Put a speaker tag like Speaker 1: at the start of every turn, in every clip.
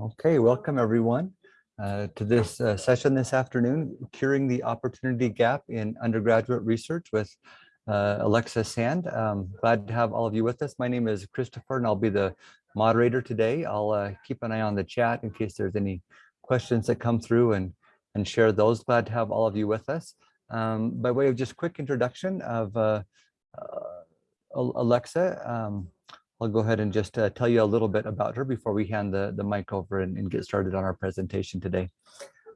Speaker 1: Okay, welcome everyone uh, to this uh, session this afternoon, Curing the Opportunity Gap in Undergraduate Research with uh, Alexa Sand. Um, glad to have all of you with us. My name is Christopher and I'll be the moderator today. I'll uh, keep an eye on the chat in case there's any questions that come through and, and share those. Glad to have all of you with us. Um, by way of just quick introduction of uh, uh, Alexa, um, I'll go ahead and just uh, tell you a little bit about her before we hand the, the mic over and, and get started on our presentation today.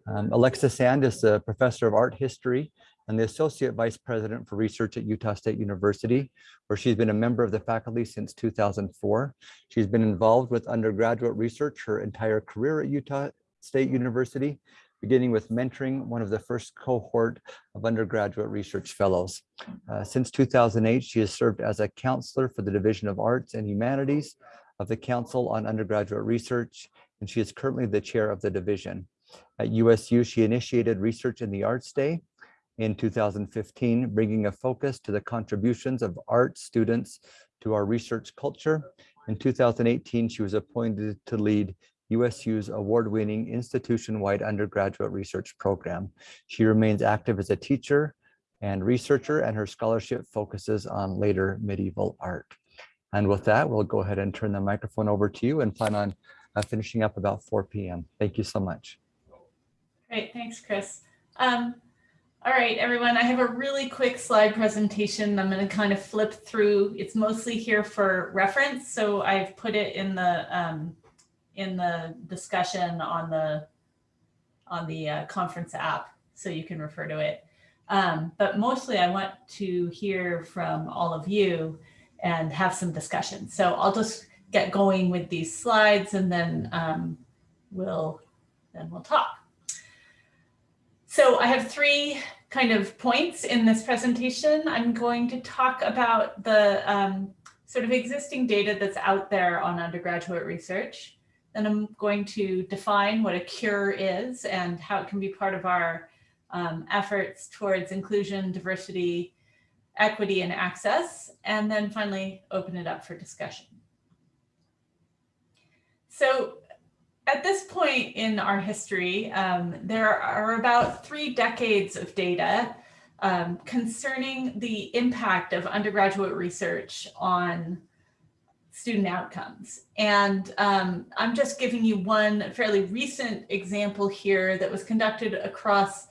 Speaker 1: Um, Alexa Sand is the professor of art history and the associate vice president for research at Utah State University, where she's been a member of the faculty since 2004. She's been involved with undergraduate research her entire career at Utah State University, beginning with mentoring one of the first cohort of undergraduate research fellows. Uh, since 2008, she has served as a counselor for the Division of Arts and Humanities of the Council on Undergraduate Research, and she is currently the chair of the division. At USU, she initiated Research in the Arts Day in 2015, bringing a focus to the contributions of art students to our research culture. In 2018, she was appointed to lead USU's award-winning institution-wide undergraduate research program. She remains active as a teacher and researcher, and her scholarship focuses on later medieval art. And with that, we'll go ahead and turn the microphone over to you and plan on uh, finishing up about 4 p.m. Thank you so much.
Speaker 2: Great, thanks, Chris. Um, all right, everyone, I have a really quick slide presentation. I'm going to kind of flip through. It's mostly here for reference, so I've put it in the um, in the discussion on the on the uh, conference app, so you can refer to it. Um, but mostly I want to hear from all of you and have some discussion. So I'll just get going with these slides and then um, we'll then we'll talk. So I have three kind of points in this presentation. I'm going to talk about the um, sort of existing data that's out there on undergraduate research. Then I'm going to define what a cure is and how it can be part of our um, efforts towards inclusion, diversity, equity, and access. And then finally, open it up for discussion. So at this point in our history, um, there are about three decades of data um, concerning the impact of undergraduate research on student outcomes. And um, I'm just giving you one fairly recent example here that was conducted across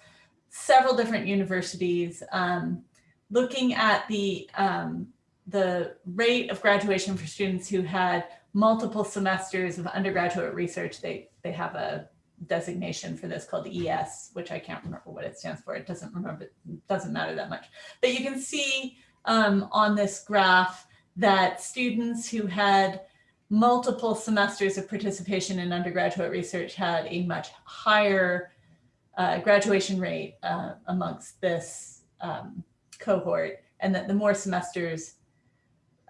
Speaker 2: several different universities, um, looking at the, um, the rate of graduation for students who had multiple semesters of undergraduate research. They, they have a designation for this called ES, which I can't remember what it stands for. It doesn't remember, doesn't matter that much. But you can see um, on this graph that students who had multiple semesters of participation in undergraduate research had a much higher uh, graduation rate uh, amongst this um, cohort, and that the more semesters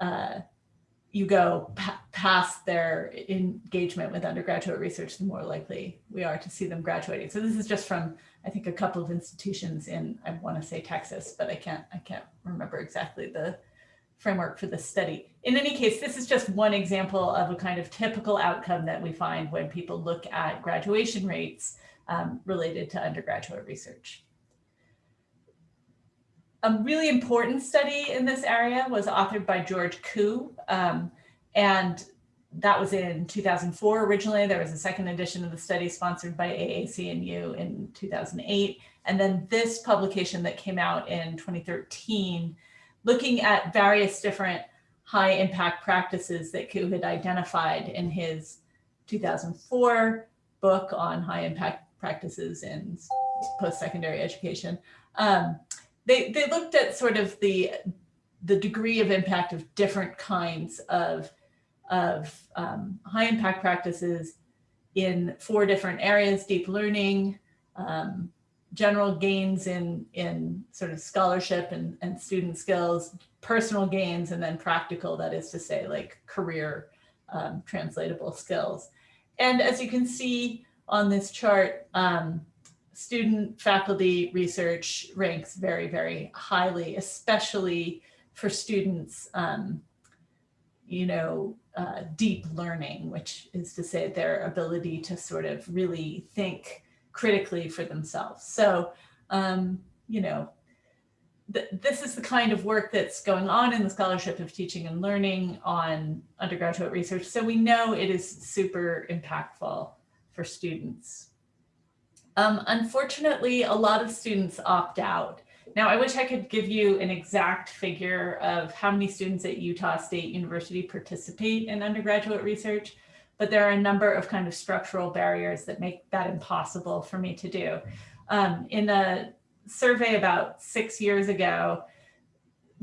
Speaker 2: uh, you go past their engagement with undergraduate research, the more likely we are to see them graduating. So this is just from, I think, a couple of institutions in, I want to say Texas, but I can't, I can't remember exactly the framework for the study. In any case, this is just one example of a kind of typical outcome that we find when people look at graduation rates um, related to undergraduate research. A really important study in this area was authored by George Kuh, um, and that was in 2004 originally. There was a second edition of the study sponsored by AAC&U in 2008. And then this publication that came out in 2013 looking at various different high impact practices that Kuh had identified in his 2004 book on high impact practices in post-secondary education. Um, they, they looked at sort of the, the degree of impact of different kinds of, of um, high impact practices in four different areas, deep learning, um, general gains in, in sort of scholarship and, and student skills, personal gains, and then practical, that is to say like career um, translatable skills. And as you can see on this chart, um, student faculty research ranks very, very highly, especially for students um, you know, uh, deep learning, which is to say their ability to sort of really think critically for themselves. So, um, you know, th this is the kind of work that's going on in the Scholarship of Teaching and Learning on undergraduate research. So we know it is super impactful for students. Um, unfortunately, a lot of students opt out. Now, I wish I could give you an exact figure of how many students at Utah State University participate in undergraduate research, but there are a number of kind of structural barriers that make that impossible for me to do. Um, in a survey about six years ago,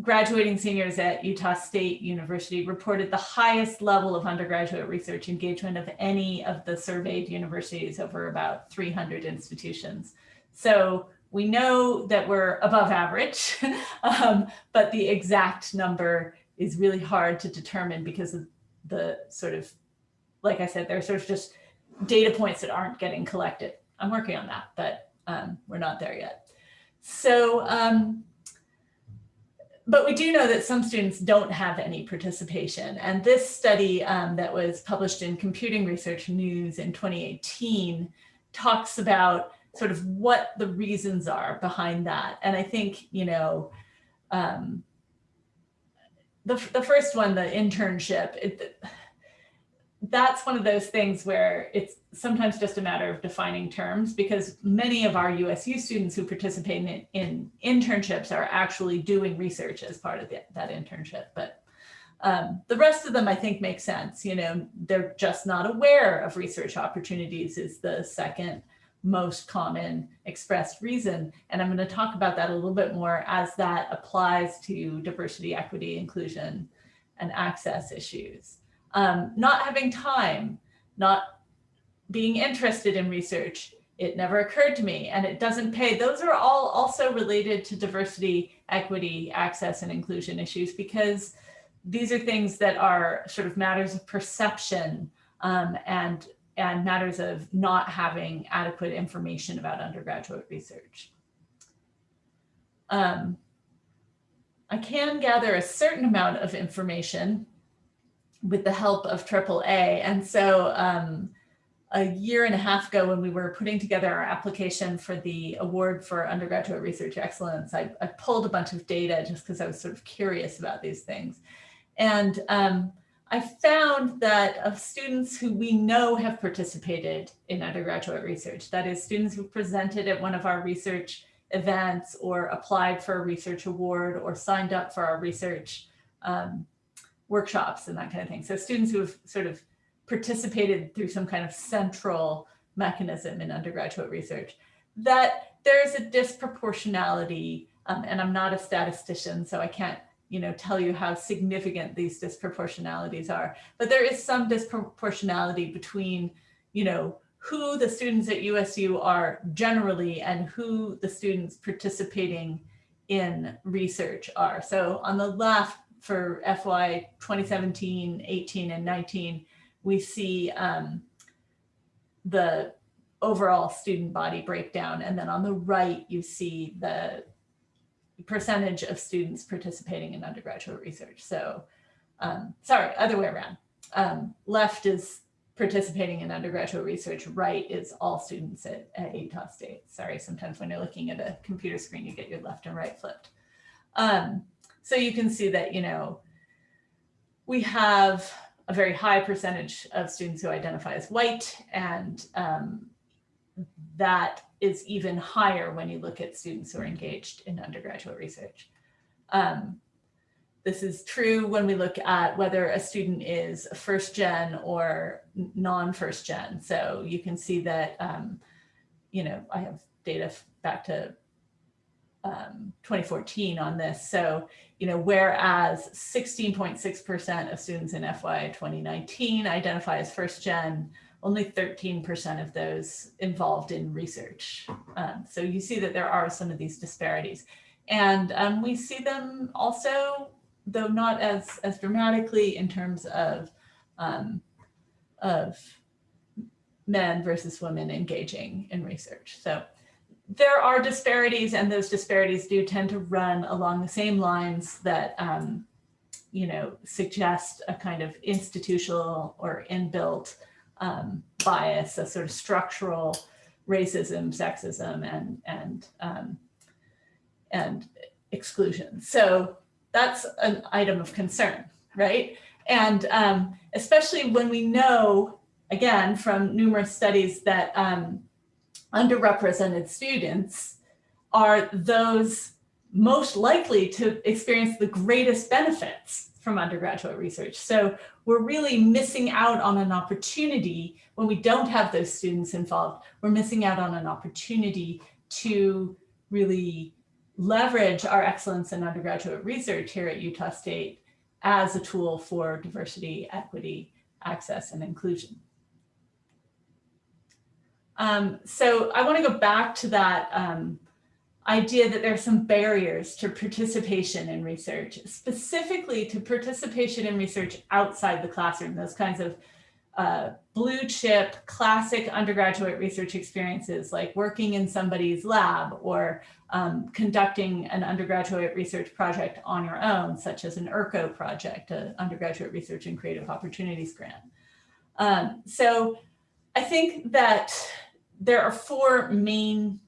Speaker 2: graduating seniors at Utah State University reported the highest level of undergraduate research engagement of any of the surveyed universities over about 300 institutions. So we know that we're above average, um, but the exact number is really hard to determine because of the sort of, like I said, there's sort of just data points that aren't getting collected. I'm working on that, but um, we're not there yet. So um, but we do know that some students don't have any participation. And this study um, that was published in Computing Research News in 2018 talks about sort of what the reasons are behind that. And I think, you know, um, the, the first one, the internship, it, that's one of those things where it's sometimes just a matter of defining terms because many of our USU students who participate in, in internships are actually doing research as part of the, that internship. But um, the rest of them, I think, make sense. You know, they're just not aware of research opportunities is the second most common expressed reason. And I'm going to talk about that a little bit more as that applies to diversity, equity, inclusion, and access issues um, not having time, not being interested in research. It never occurred to me and it doesn't pay. Those are all also related to diversity, equity, access, and inclusion issues because these are things that are sort of matters of perception um, and, and matters of not having adequate information about undergraduate research. Um, I can gather a certain amount of information with the help of AAA. And so um, a year and a half ago when we were putting together our application for the award for undergraduate research excellence, I, I pulled a bunch of data just because I was sort of curious about these things. And um, I found that of students who we know have participated in undergraduate research, that is students who presented at one of our research events or applied for a research award or signed up for our research um, workshops and that kind of thing. So students who have sort of participated through some kind of central mechanism in undergraduate research, that there's a disproportionality, um, and I'm not a statistician, so I can't you know, tell you how significant these disproportionalities are, but there is some disproportionality between, you know, who the students at USU are generally and who the students participating in research are. So on the left, for FY 2017, 18, and 19, we see um, the overall student body breakdown. And then on the right, you see the percentage of students participating in undergraduate research. So um, sorry, other way around. Um, left is participating in undergraduate research, right is all students at, at Utah State. Sorry, sometimes when you're looking at a computer screen, you get your left and right flipped. Um, so you can see that, you know, we have a very high percentage of students who identify as white and um, that is even higher when you look at students who are engaged in undergraduate research. Um, this is true when we look at whether a student is first gen or non-first gen. So you can see that, um, you know, I have data back to um, 2014 on this. So, you know, whereas 16.6% of students in FY 2019 identify as first gen, only 13% of those involved in research. Um, so you see that there are some of these disparities. And um, we see them also, though not as, as dramatically in terms of, um, of men versus women engaging in research. So there are disparities and those disparities do tend to run along the same lines that um, you know, suggest a kind of institutional or inbuilt um, bias, a sort of structural racism, sexism, and and um, and exclusion. So that's an item of concern, right? And um, especially when we know, again, from numerous studies that um, underrepresented students are those most likely to experience the greatest benefits from undergraduate research. So we're really missing out on an opportunity when we don't have those students involved. We're missing out on an opportunity to really leverage our excellence in undergraduate research here at Utah State as a tool for diversity, equity, access, and inclusion. Um, so I want to go back to that um, idea that there are some barriers to participation in research, specifically to participation in research outside the classroom, those kinds of uh, blue chip classic undergraduate research experiences like working in somebody's lab or um, conducting an undergraduate research project on your own, such as an URCO project, an undergraduate research and creative opportunities grant. Um, so I think that there are four main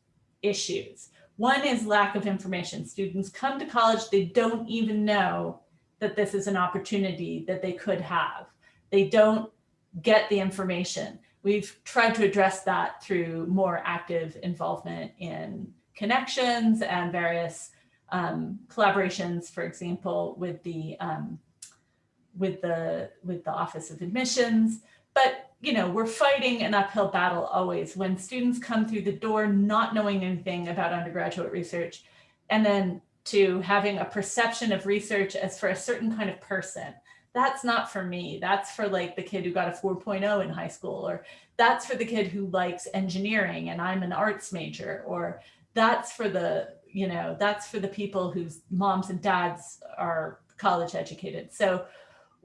Speaker 2: issues. One is lack of information. Students come to college, they don't even know that this is an opportunity that they could have. They don't get the information. We've tried to address that through more active involvement in connections and various um, collaborations, for example, with the um, with the with the Office of Admissions. But you know, we're fighting an uphill battle always when students come through the door not knowing anything about undergraduate research, and then to having a perception of research as for a certain kind of person. That's not for me. That's for like the kid who got a 4.0 in high school, or that's for the kid who likes engineering and I'm an arts major, or that's for the, you know, that's for the people whose moms and dads are college educated. So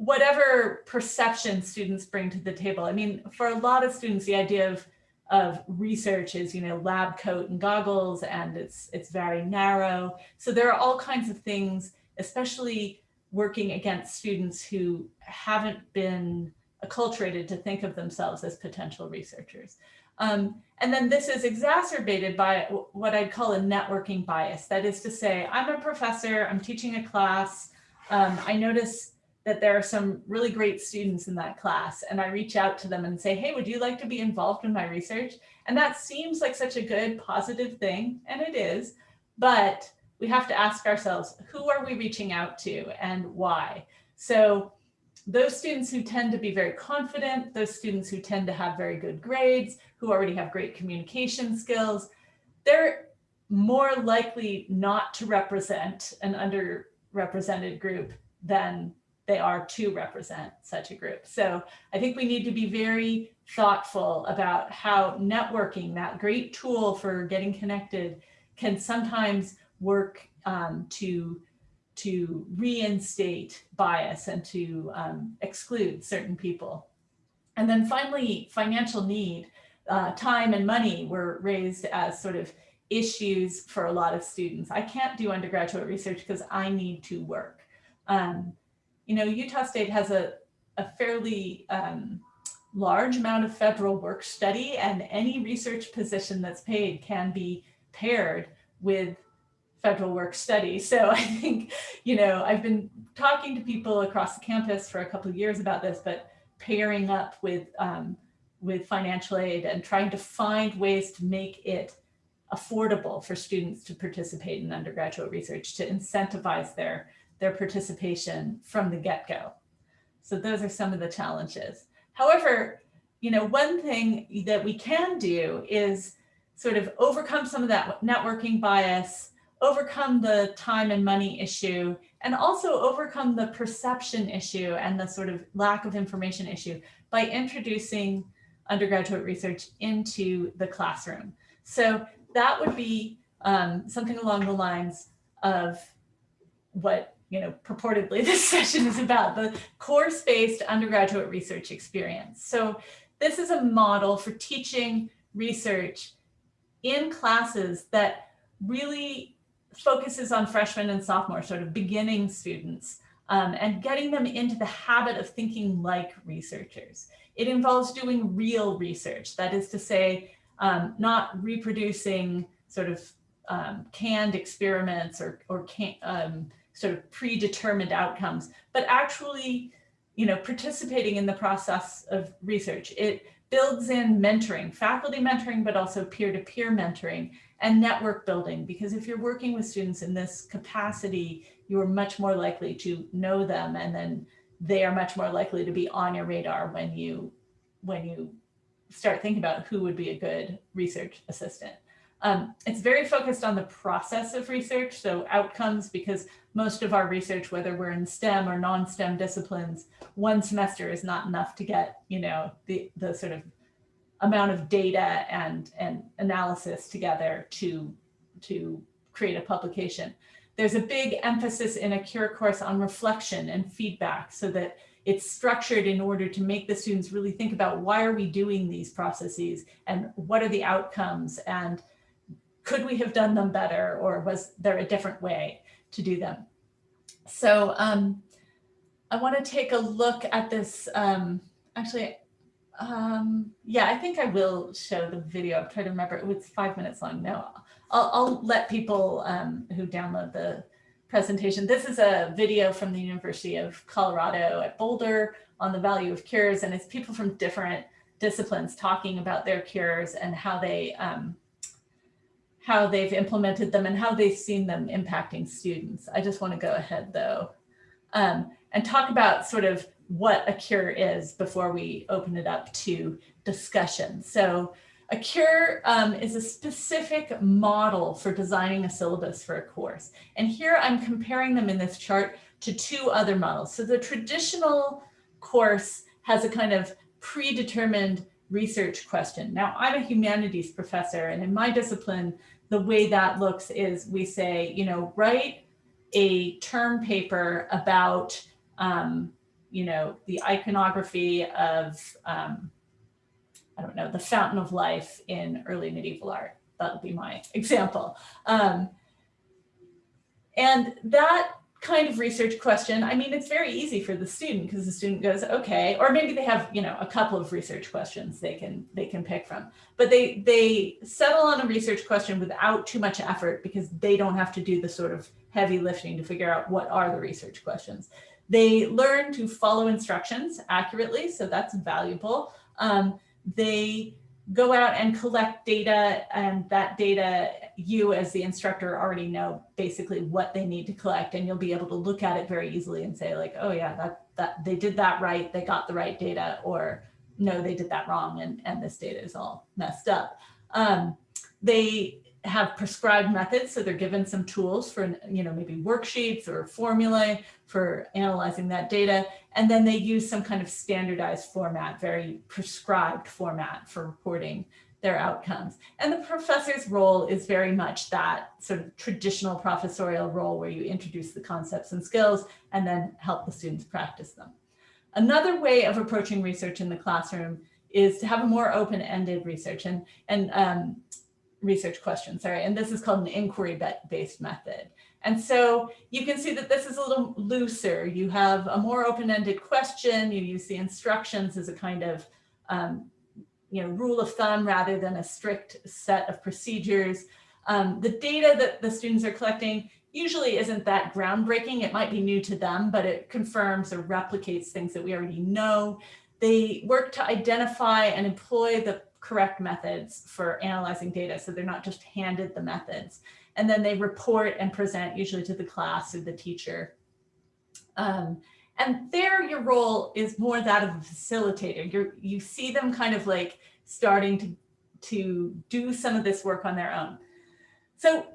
Speaker 2: whatever perception students bring to the table. I mean, for a lot of students, the idea of of research is, you know, lab coat and goggles, and it's it's very narrow. So there are all kinds of things, especially working against students who haven't been acculturated to think of themselves as potential researchers. Um, and then this is exacerbated by what I'd call a networking bias. That is to say, I'm a professor, I'm teaching a class, um, I notice that there are some really great students in that class and I reach out to them and say, hey, would you like to be involved in my research? And that seems like such a good positive thing, and it is, but we have to ask ourselves, who are we reaching out to and why? So those students who tend to be very confident, those students who tend to have very good grades, who already have great communication skills, they're more likely not to represent an underrepresented group than they are to represent such a group. So I think we need to be very thoughtful about how networking, that great tool for getting connected, can sometimes work um, to, to reinstate bias and to um, exclude certain people. And then finally, financial need, uh, time and money were raised as sort of issues for a lot of students. I can't do undergraduate research because I need to work. Um, you know, Utah State has a, a fairly um, large amount of federal work study and any research position that's paid can be paired with federal work study. So I think, you know, I've been talking to people across the campus for a couple of years about this, but pairing up with, um, with financial aid and trying to find ways to make it affordable for students to participate in undergraduate research, to incentivize their their participation from the get-go. So those are some of the challenges. However, you know, one thing that we can do is sort of overcome some of that networking bias, overcome the time and money issue, and also overcome the perception issue and the sort of lack of information issue by introducing undergraduate research into the classroom. So that would be um, something along the lines of what you know, purportedly this session is about, the course-based undergraduate research experience. So this is a model for teaching research in classes that really focuses on freshmen and sophomore, sort of beginning students, um, and getting them into the habit of thinking like researchers. It involves doing real research. That is to say, um, not reproducing sort of um, canned experiments or, or can, um, sort of predetermined outcomes, but actually, you know, participating in the process of research. It builds in mentoring, faculty mentoring, but also peer-to-peer -peer mentoring and network building, because if you're working with students in this capacity, you're much more likely to know them and then they are much more likely to be on your radar when you when you start thinking about who would be a good research assistant. Um, it's very focused on the process of research, so outcomes, because most of our research, whether we're in STEM or non-STEM disciplines, one semester is not enough to get, you know, the, the sort of amount of data and, and analysis together to, to create a publication. There's a big emphasis in a CURE course on reflection and feedback so that it's structured in order to make the students really think about why are we doing these processes and what are the outcomes and could we have done them better or was there a different way to do them? So um, I want to take a look at this. Um, actually, um, yeah, I think I will show the video. I'm trying to remember. It was five minutes long. No, I'll, I'll let people um, who download the presentation. This is a video from the University of Colorado at Boulder on the value of cures, and it's people from different disciplines talking about their cures and how they um, how they've implemented them and how they've seen them impacting students. I just want to go ahead though um, and talk about sort of what a cure is before we open it up to discussion. So a cure um, is a specific model for designing a syllabus for a course. And here I'm comparing them in this chart to two other models. So the traditional course has a kind of predetermined research question. Now I'm a humanities professor and in my discipline, the way that looks is we say, you know, write a term paper about, um, you know, the iconography of, um, I don't know, the fountain of life in early medieval art. That would be my example. Um, and that kind of research question, I mean, it's very easy for the student because the student goes, okay, or maybe they have, you know, a couple of research questions they can they can pick from, but they they settle on a research question without too much effort because they don't have to do the sort of heavy lifting to figure out what are the research questions. They learn to follow instructions accurately, so that's valuable. Um, they go out and collect data and that data you as the instructor already know basically what they need to collect and you'll be able to look at it very easily and say like oh yeah that that they did that right they got the right data or no they did that wrong and and this data is all messed up. Um, they have prescribed methods. So they're given some tools for, you know, maybe worksheets or formulae for analyzing that data. And then they use some kind of standardized format, very prescribed format for reporting their outcomes. And the professor's role is very much that sort of traditional professorial role where you introduce the concepts and skills and then help the students practice them. Another way of approaching research in the classroom is to have a more open-ended research. And, and um, research question, sorry, and this is called an inquiry-based method. And so you can see that this is a little looser. You have a more open-ended question. You use the instructions as a kind of um, you know, rule of thumb rather than a strict set of procedures. Um, the data that the students are collecting usually isn't that groundbreaking. It might be new to them, but it confirms or replicates things that we already know. They work to identify and employ the correct methods for analyzing data. So they're not just handed the methods. And then they report and present usually to the class or the teacher. Um, and there your role is more that of a facilitator. you you see them kind of like starting to, to do some of this work on their own. So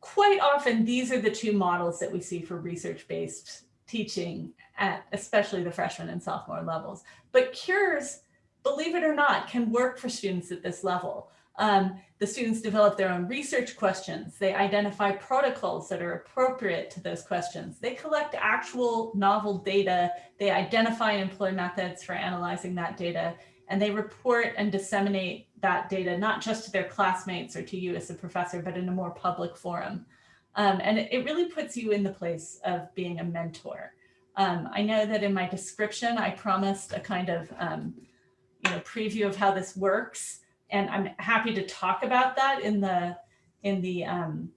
Speaker 2: quite often these are the two models that we see for research-based teaching at especially the freshman and sophomore levels. But CURES believe it or not, can work for students at this level. Um, the students develop their own research questions. They identify protocols that are appropriate to those questions. They collect actual novel data. They identify and employ methods for analyzing that data. And they report and disseminate that data, not just to their classmates or to you as a professor, but in a more public forum. Um, and it, really puts you in the place of being a mentor. Um, I know that in my description, I promised a kind of um, you know, preview of how this works. And I'm happy to talk about that in the in the um,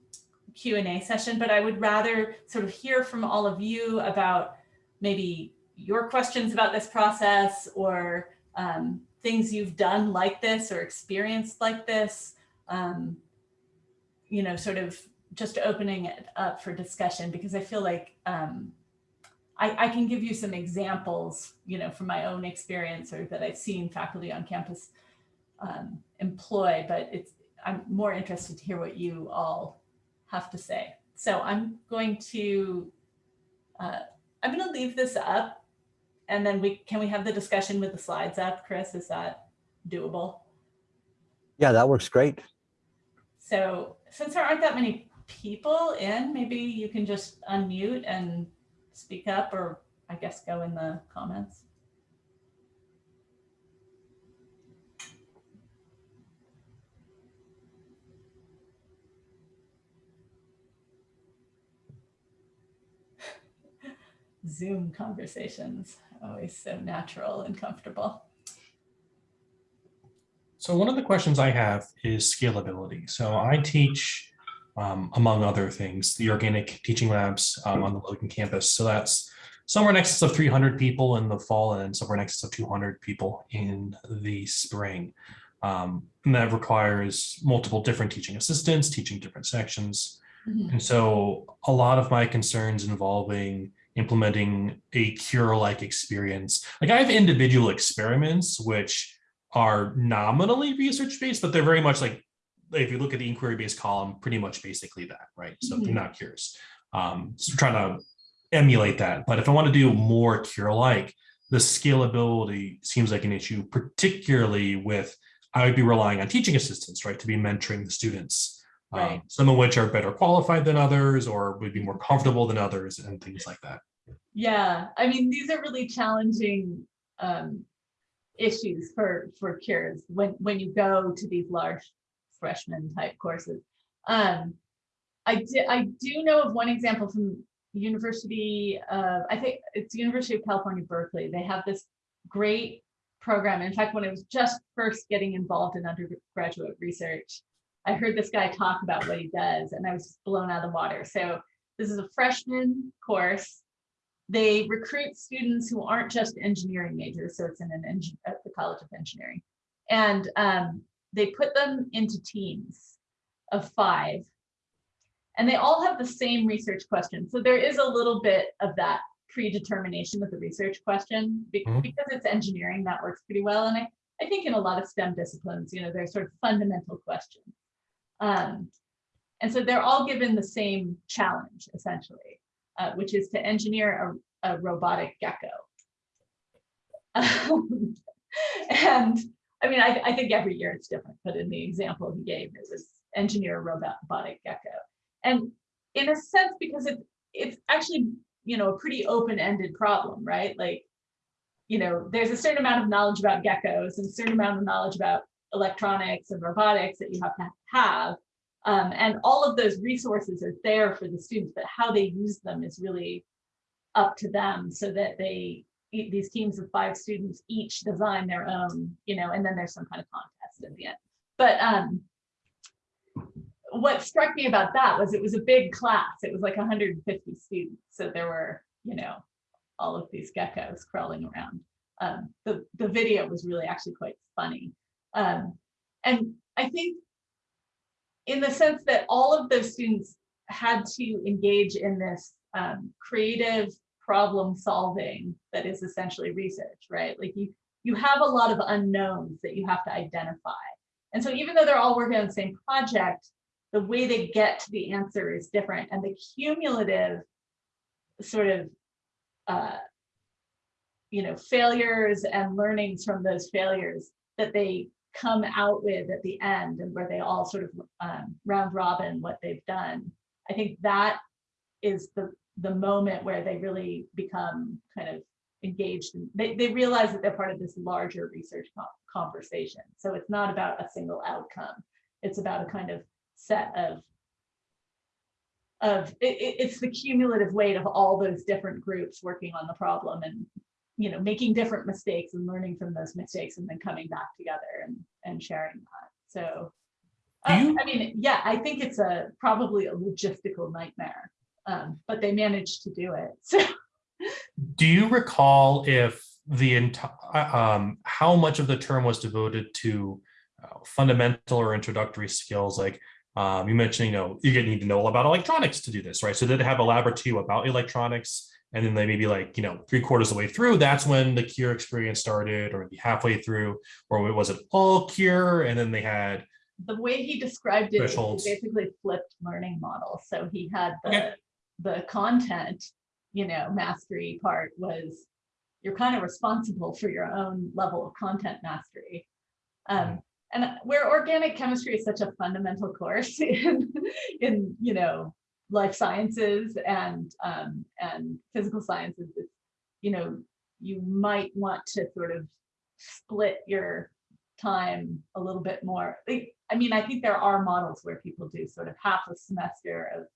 Speaker 2: Q&A session, but I would rather sort of hear from all of you about maybe your questions about this process or um, things you've done like this or experienced like this, um, you know, sort of just opening it up for discussion because I feel like um, I, I, can give you some examples, you know, from my own experience or that I've seen faculty on campus um, employ, but it's I'm more interested to hear what you all have to say. So I'm going to uh, I'm going to leave this up and then we can we have the discussion with the slides up, Chris? Is that doable?
Speaker 1: Yeah, that works great.
Speaker 2: So since there aren't that many people in, maybe you can just unmute and speak up or I guess go in the comments. Zoom conversations, always so natural and comfortable.
Speaker 3: So one of the questions I have is scalability. So I teach, um, among other things, the organic teaching labs um, on the Logan campus. So that's somewhere in excess of 300 people in the fall and somewhere in excess of 200 people in the spring. Um, and that requires multiple different teaching assistants, teaching different sections. Mm -hmm. And so a lot of my concerns involving implementing a cure-like experience. Like I have individual experiments which are nominally research-based, but they're very much like, if you look at the inquiry-based column, pretty much basically that, right? So mm -hmm. they're not cures. Um, so trying to emulate that. But if I want to do more cure-like, the scalability seems like an issue, particularly with, I would be relying on teaching assistants, right, to be mentoring the students. Right. Um, some of which are better qualified than others or would be more comfortable than others and things like that.
Speaker 2: Yeah, I mean, these are really challenging um, issues for for cures when when you go to these large freshman type courses. Um, I did I do know of one example from University of I think it's University of California Berkeley. They have this great program. In fact, when I was just first getting involved in undergraduate research, I heard this guy talk about what he does, and I was blown out of the water. So this is a freshman course they recruit students who aren't just engineering majors, so it's in an engine at the College of Engineering. And um, they put them into teams of five. And they all have the same research question. So there is a little bit of that predetermination with the research question mm -hmm. because it's engineering that works pretty well. And I, I think in a lot of STEM disciplines, you know, there's sort of fundamental questions. Um, and so they're all given the same challenge essentially uh, which is to engineer a, a robotic gecko. Um, and I mean, I, I, think every year it's different, but in the example he gave, it was engineer robotic gecko. And in a sense, because it, it's actually, you know, a pretty open-ended problem, right? Like, you know, there's a certain amount of knowledge about geckos and a certain amount of knowledge about electronics and robotics that you have to have. Um, and all of those resources are there for the students, but how they use them is really up to them so that they, these teams of five students each design their own, you know, and then there's some kind of contest at the end. But um, what struck me about that was it was a big class. It was like 150 students. So there were, you know, all of these geckos crawling around. Um, the, the video was really actually quite funny. Um, and I think in the sense that all of those students had to engage in this um, creative problem solving that is essentially research, right? Like you, you have a lot of unknowns that you have to identify. And so even though they're all working on the same project, the way they get to the answer is different. And the cumulative sort of, uh, you know, failures and learnings from those failures that they come out with at the end and where they all sort of um, round robin what they've done. I think that is the the moment where they really become kind of engaged and they, they realize that they're part of this larger research conversation. So it's not about a single outcome. It's about a kind of set of of, it, it- it's the cumulative weight of all those different groups working on the problem and, you know, making different mistakes and learning from those mistakes and then coming back together and, and sharing that. So, uh, I mean, yeah, I think it's a, probably a logistical nightmare, um, but they managed to do it. So,
Speaker 3: Do you recall if the entire, um, how much of the term was devoted to uh, fundamental or introductory skills? Like um, you mentioned, you know, you're need to know all about electronics to do this, right? So did it have a lab or two about electronics? And then they maybe like, you know, three quarters of the way through, that's when the cure experience started, or maybe halfway through, or it was it all cure? And then they had,
Speaker 2: the way he described it, basically flipped learning model. So he had the,
Speaker 3: Okay.
Speaker 2: The content, you know, mastery part was, you're kind of responsible for your own level of content mastery. Um, and where organic chemistry is such a fundamental course in, in, you know, life sciences and, um, and physical sciences, you know, you might want to sort of split your time a little bit more. I mean, I think there are models where people do sort of half a semester of,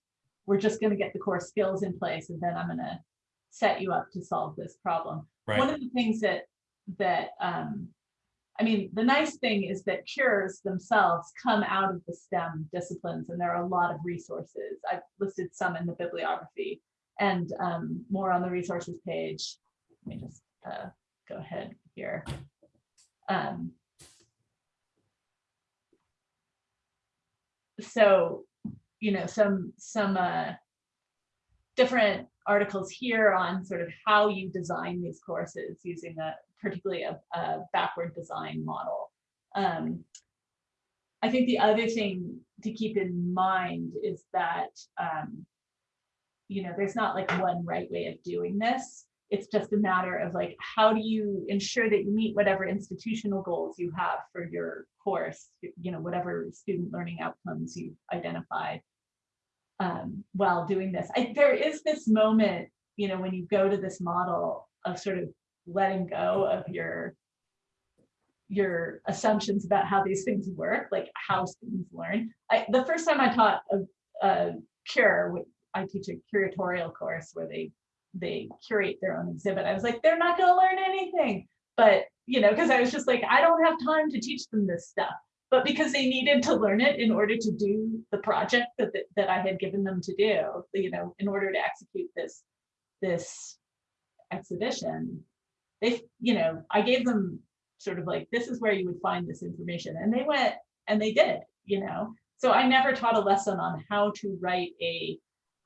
Speaker 2: we're just gonna get the core skills in place and then I'm gonna set you up to solve this problem. One of the things that, that, um, I mean, the nice thing is that cures themselves come out of the STEM disciplines and there are a lot of resources. I've listed some in the bibliography and, um, more on the resources page. Let me just, uh, go ahead here. Um, so, you know, some, some, uh, different articles here on sort of how you design these courses using a, particularly a, a backward design model. Um, I think the other thing to keep in mind is that, um, you know, there's not like one right way of doing this. It's just a matter of like, how do you ensure that you meet whatever institutional goals you have for your course, you know, whatever student learning outcomes you've identified um, while doing this. I, there is this moment, you know, when you go to this model of sort of letting go of your your assumptions about how these things work, like how students learn. I, the first time I taught a, a cure, I teach a curatorial course where they they curate their own exhibit. I was like, they're not going to learn anything, but you know, because I was just like, I don't have time to teach them this stuff but because they needed to learn it in order to do the project that, that, that I had given them to do, you know, in order to execute this, this exhibition, they, you know, I gave them sort of like, this is where you would find this information. And they went and they did, you know. So I never taught a lesson on how to write a,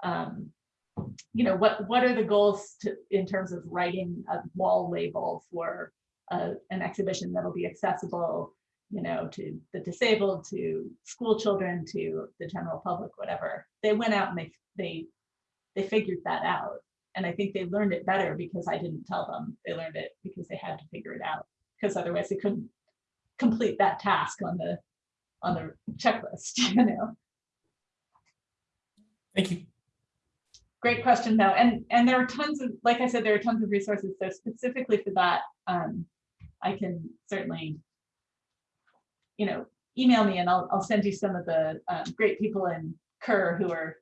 Speaker 2: um, you know, what, what are the goals to, in terms of writing a wall label for uh, an exhibition that'll be accessible you know, to the disabled, to school children, to the general public, whatever. They went out and they they they figured that out. And I think they learned it better because I didn't tell them. They learned it because they had to figure it out. Because otherwise they couldn't complete that task on the on the checklist, you know.
Speaker 3: Thank you.
Speaker 2: Great question though. And and there are tons of, like I said, there are tons of resources. So specifically for that, um, I can certainly you know, email me and I'll, I'll send you some of the um, great people in CUR who are,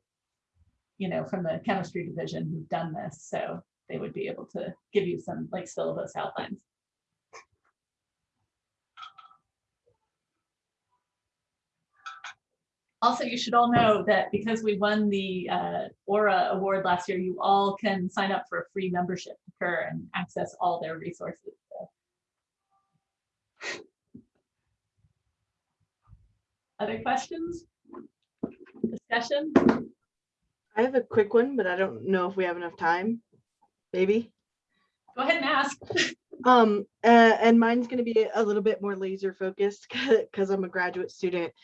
Speaker 2: you know, from the chemistry division who've done this. So they would be able to give you some like syllabus outlines. Also, you should all know that because we won the uh, AURA Award last year, you all can sign up for a free membership to CUR and access all their resources. So. Other questions? Discussion?
Speaker 4: I have a quick one, but I don't know if we have enough time. Maybe.
Speaker 2: Go ahead and ask.
Speaker 4: Um, uh, and mine's going to be a little bit more laser focused because I'm a graduate student.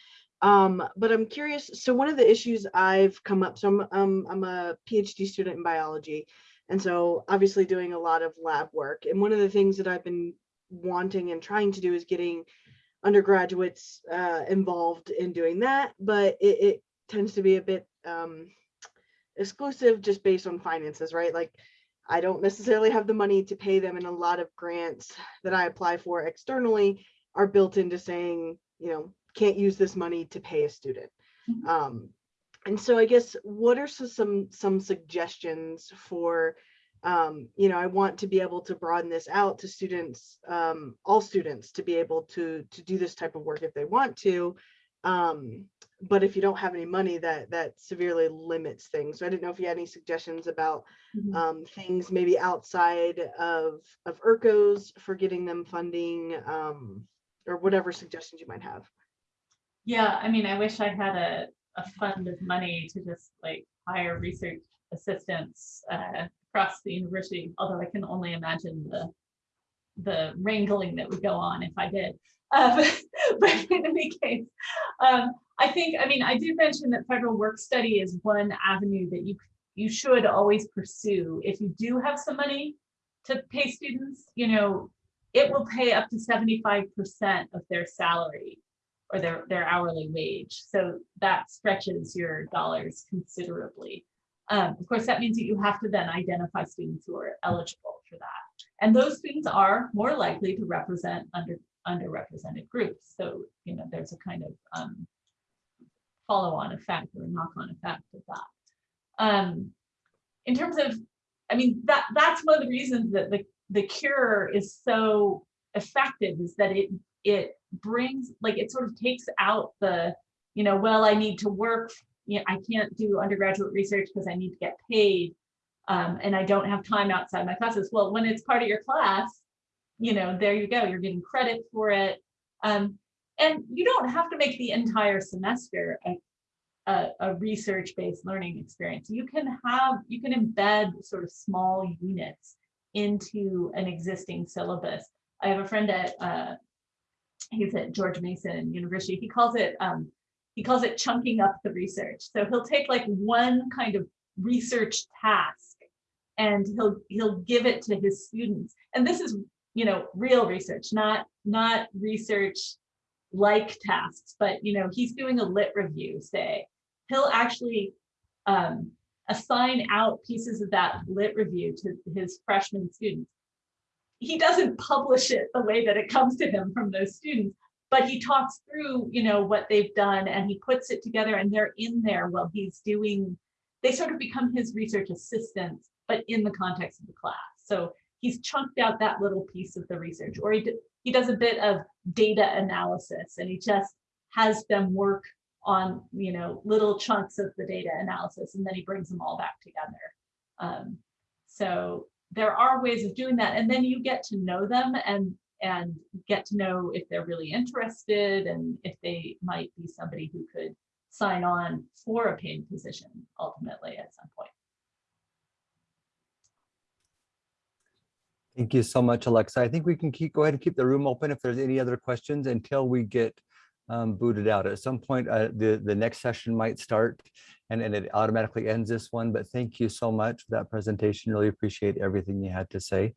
Speaker 4: Um, but I'm curious. So one of the issues I've come up, so I'm, um, I'm a PhD student in biology. And so obviously doing a lot of lab work. And one of the things that I've been wanting and trying to do is getting undergraduates uh, involved in doing that. But it, it tends to be a bit um, exclusive just based on finances, right? Like I don't necessarily have the money to pay them and a lot of grants that I apply for externally are built into saying, you know, can't use this money to pay a student.
Speaker 2: Mhm.
Speaker 4: Um, and so I guess what are some some suggestions for um, you know, I want to be able to broaden this out to students, um, all students to be able to to do this type of work if they want to. Um, but if you don't have any money, that that severely limits things. So I didn't know if you had any suggestions about
Speaker 2: Mhm.
Speaker 4: um, things maybe outside of of URCOs for getting them funding um, or whatever suggestions you might have.
Speaker 2: Yeah, I mean, I wish I had a, a fund of money to just like hire research assistants uh, across the university, although I can only imagine the the wrangling that would go on if I did. Um, but in any case, um, I think, I mean, I did mention that federal work study is one avenue that you you should always pursue. If you do have some money to pay students, you know, it will pay up to 75% of their salary or their, their hourly wage. So that stretches your dollars considerably. Um, of course, that means that you have to then identify students who are eligible for that. And those students are more likely to represent under underrepresented groups. So, you know, there's a kind of um, follow-on effect or knock-on effect of that. Um, in terms of, I mean, that that's one of the reasons that the, the CURE is so effective is that it it brings like it sort of takes out the you know well i need to work you know, i can't do undergraduate research because i need to get paid um, and i don't have time outside my classes. Well when it's part of your class you know there you go you're getting credit for it. Um, and you don't have to make the entire semester a, a, a research-based learning experience. You can have you can embed sort of small units into an existing syllabus. I have a friend at uh, he's at George Mason University. He calls it um, he calls it chunking up the research. So he'll take like one kind of research task and he'll he'll give it to his students. And this is you know real research, not not research like tasks, but you know he's doing a lit review. Say he'll actually um, assign out pieces of that lit review to his freshman students he doesn't publish it the way that it comes to him from those students, but he talks through, you know, what they've done and he puts it together and they're in there while he's doing, they sort of become his research assistants, but in the context of the class. So he's chunked out that little piece of the research or he, he does a bit of data analysis and he just has them work on, you know, little chunks of the data analysis and then he brings them all back together. Um, so there are ways of doing that and then you get to know them and and get to know if they're really interested and if they might be somebody who could sign on for a paid position ultimately at some point.
Speaker 1: Thank you so much, Alexa. I think we can keep, go ahead and keep the room open if there's any other questions until we get um, booted out. At some point, uh, the, the next session might start and, and it automatically ends this one, but thank you so much for that presentation. Really appreciate everything you had to say.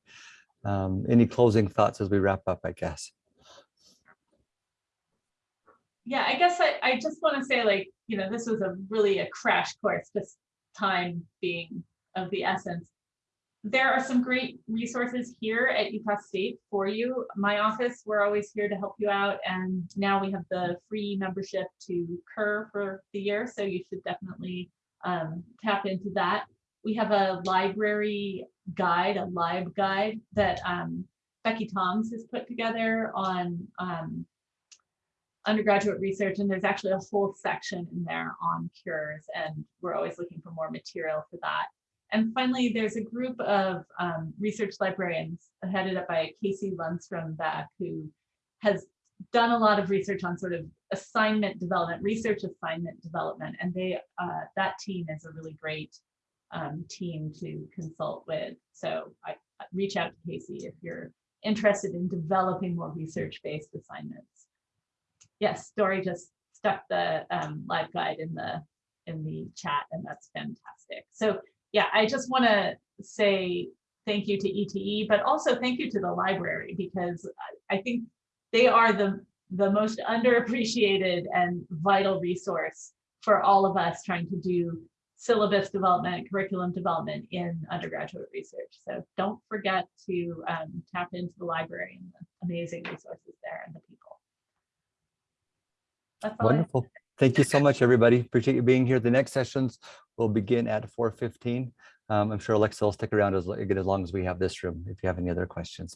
Speaker 1: Um, any closing thoughts as we wrap up, I guess?
Speaker 2: Yeah, I guess I, I just want to say like, you know, this was a really a crash course, just time being of the essence. There are some great resources here at Utah State for you. My office, we're always here to help you out. And now we have the free membership to CUR for the year. So you should definitely um, tap into that. We have a library guide, a LibGuide that um, Becky Toms has put together on um, undergraduate research. And there's actually a whole section in there on CUREs. And we're always looking for more material for that. And finally, there's a group of um, research librarians headed up by Casey Lundstrom Beck, who has done a lot of research on sort of assignment development, research assignment development. And they uh, that team is a really great um, team to consult with. So I, reach out to Casey if you're interested in developing more research-based assignments. Yes, Dory just stuck the um, LibGuide in the in the chat, and that's fantastic. So yeah, I just want to say thank you to ETE, but also thank you to the library because I think they are the the most underappreciated and vital resource for all of us trying to do syllabus development, curriculum development in undergraduate research. So don't forget to um, tap into the library and the amazing resources there and the people. That's
Speaker 1: Wonderful. Thank you so much, everybody. Appreciate you being here. The next sessions will begin at 4:15. Um, I'm sure Alexa will stick around as, as long as we have this room, if you have any other questions.